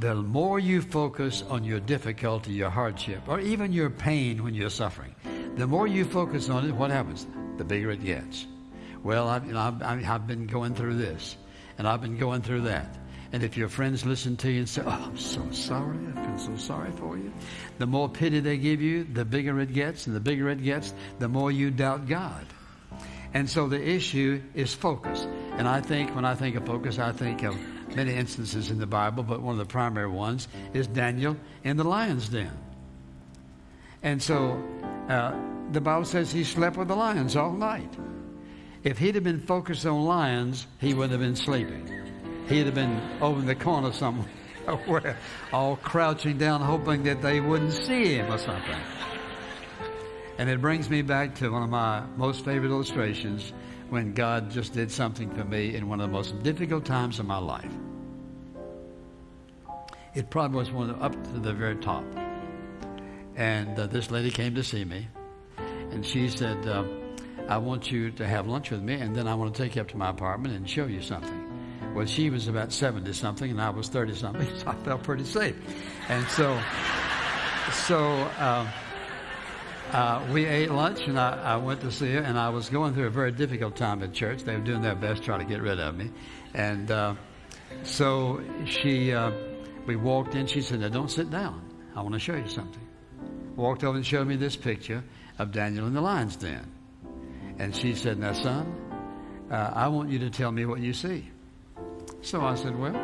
the more you focus on your difficulty, your hardship, or even your pain when you're suffering, the more you focus on it, what happens? The bigger it gets. Well, I've, you know, I've, I've been going through this, and I've been going through that. And if your friends listen to you and say, Oh, I'm so sorry, I feel so sorry for you, the more pity they give you, the bigger it gets, and the bigger it gets, the more you doubt God. And so the issue is focus. And I think, when I think of focus, I think of many instances in the Bible, but one of the primary ones is Daniel in the lion's den. And so uh, the Bible says he slept with the lions all night. If he'd have been focused on lions, he wouldn't have been sleeping. He'd have been over in the corner somewhere, all crouching down, hoping that they wouldn't see him or something. And it brings me back to one of my most favorite illustrations when God just did something for me in one of the most difficult times of my life. It probably was one up to the very top. And uh, this lady came to see me, and she said, uh, I want you to have lunch with me, and then I want to take you up to my apartment and show you something. Well, she was about 70 something, and I was 30 something, so I felt pretty safe. And so, so, uh, uh, we ate lunch and I, I, went to see her, and I was going through a very difficult time at church. They were doing their best trying to get rid of me. And uh, so she, uh, we walked in. She said, Now don't sit down. I want to show you something. Walked over and showed me this picture of Daniel in the lion's den. And she said, Now, son, uh, I want you to tell me what you see. So I said, Well,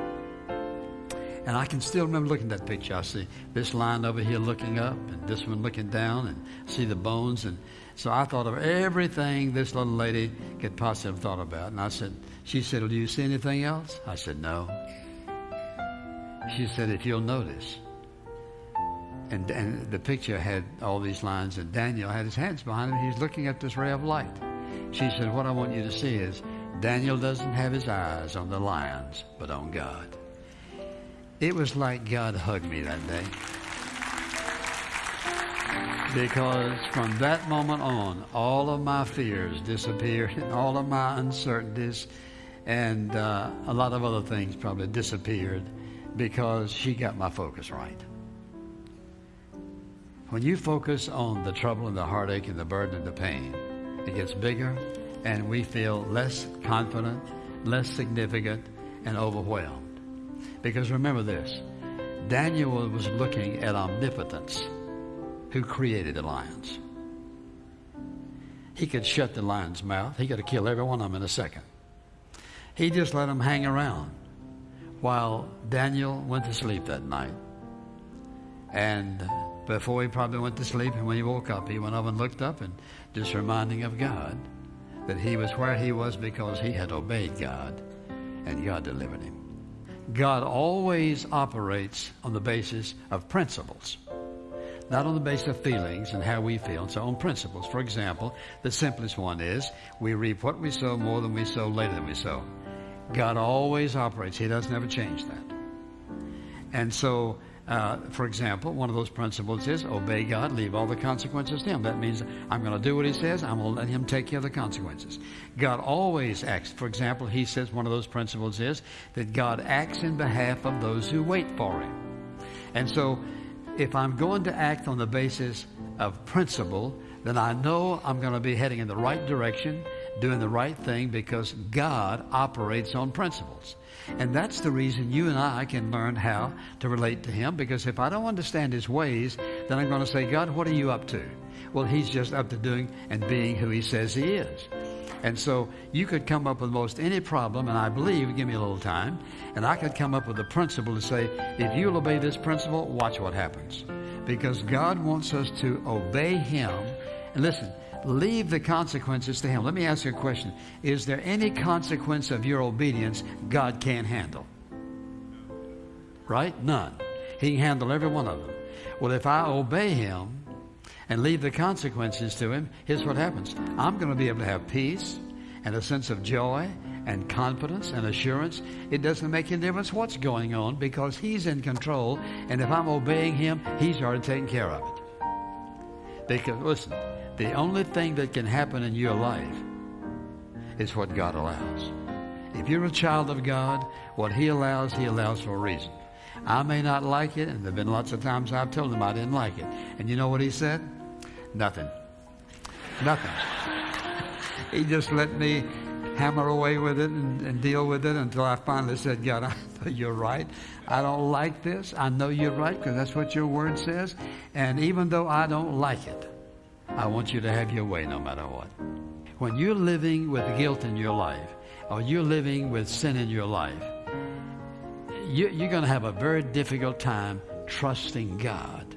and I can still remember looking at that picture. I see this line over here looking up and this one looking down and see the bones. And so I thought of everything this little lady could possibly have thought about. And I said, she said, well, do you see anything else? I said, no. She said, if you'll notice. And, and the picture had all these lines and Daniel had his hands behind him. He's looking at this ray of light. She said, what I want you to see is Daniel doesn't have his eyes on the lions, but on God. It was like God hugged me that day. Because from that moment on, all of my fears disappeared, and all of my uncertainties, and uh, a lot of other things probably disappeared because she got my focus right. When you focus on the trouble and the heartache and the burden and the pain, it gets bigger, and we feel less confident, less significant, and overwhelmed. Because remember this Daniel was looking at omnipotence, who created the lions. He could shut the lion's mouth, he could have killed every one of them in a second. He just let them hang around while Daniel went to sleep that night. And before he probably went to sleep, and when he woke up, he went up and looked up and just reminding of God that he was where he was because he had obeyed God and God delivered him. God always operates on the basis of principles, not on the basis of feelings and how we feel. So on principles. For example, the simplest one is we reap what we sow more than we sow later than we sow. God always operates. He doesn't ever change that. And so uh, for example, one of those principles is obey God, leave all the consequences to Him. That means I'm going to do what He says, I'm going to let Him take care of the consequences. God always acts. For example, He says one of those principles is that God acts in behalf of those who wait for Him. And so, if I'm going to act on the basis of principle, then I know I'm going to be heading in the right direction, doing the right thing because God operates on principles. And that's the reason you and I can learn how to relate to Him because if I don't understand His ways, then I'm going to say, God, what are you up to? Well, He's just up to doing and being who He says He is. And so you could come up with most any problem, and I believe, give me a little time, and I could come up with a principle to say, if you'll obey this principle, watch what happens. Because God wants us to obey Him. And listen, leave the consequences to Him. Let me ask you a question. Is there any consequence of your obedience God can't handle? Right? None. He can handle every one of them. Well, if I obey Him and leave the consequences to Him, here's what happens I'm going to be able to have peace and a sense of joy and confidence and assurance. It doesn't make any difference what's going on because He's in control. And if I'm obeying Him, He's already taken care of it. Because, listen, the only thing that can happen in your life is what God allows. If you're a child of God, what He allows, He allows for a reason. I may not like it, and there have been lots of times I've told him I didn't like it. And you know what he said? Nothing. Nothing. he just let me hammer away with it and, and, deal with it until I finally said, God, I know you're right. I don't like this. I know you're right because that's what your word says. And even though I don't like it, I want you to have your way no matter what. When you're living with guilt in your life, or you're living with sin in your life, you, you're going to have a very difficult time trusting God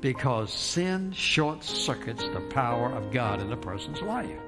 because sin short circuits the power of God in a person's life.